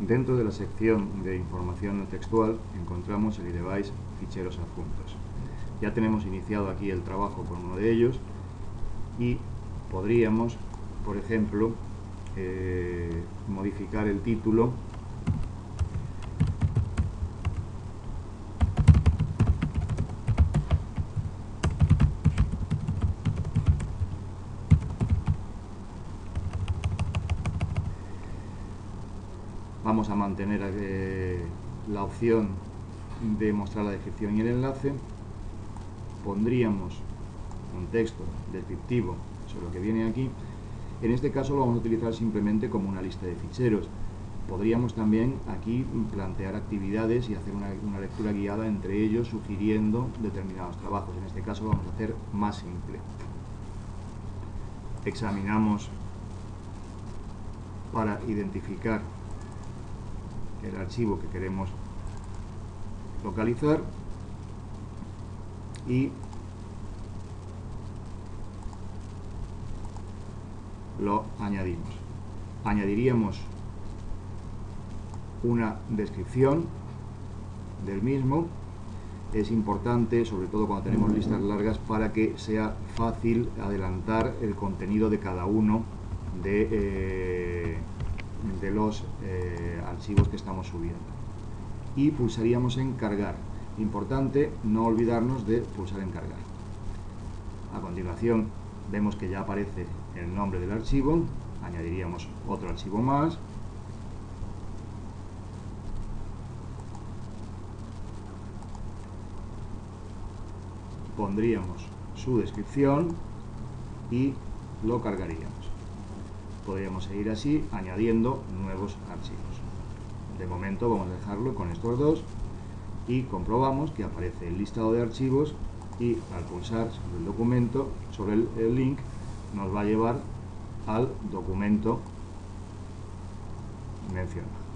Dentro de la sección de información textual encontramos el iDevice ficheros adjuntos. Ya tenemos iniciado aquí el trabajo con uno de ellos y podríamos, por ejemplo, eh, modificar el título vamos a mantener la opción de mostrar la descripción y el enlace pondríamos un texto descriptivo sobre lo que viene aquí. En este caso lo vamos a utilizar simplemente como una lista de ficheros. Podríamos también aquí plantear actividades y hacer una, una lectura guiada entre ellos sugiriendo determinados trabajos. En este caso lo vamos a hacer más simple. Examinamos para identificar el archivo que queremos localizar y lo añadimos. Añadiríamos una descripción del mismo. Es importante, sobre todo cuando tenemos listas largas, para que sea fácil adelantar el contenido de cada uno de, eh, de los eh, archivos que estamos subiendo. Y pulsaríamos en cargar. Importante no olvidarnos de pulsar en cargar. A continuación vemos que ya aparece el nombre del archivo, añadiríamos otro archivo más, pondríamos su descripción y lo cargaríamos podríamos seguir así añadiendo nuevos archivos. De momento vamos a dejarlo con estos dos y comprobamos que aparece el listado de archivos y al pulsar sobre el documento, sobre el, el link, nos va a llevar al documento mencionado.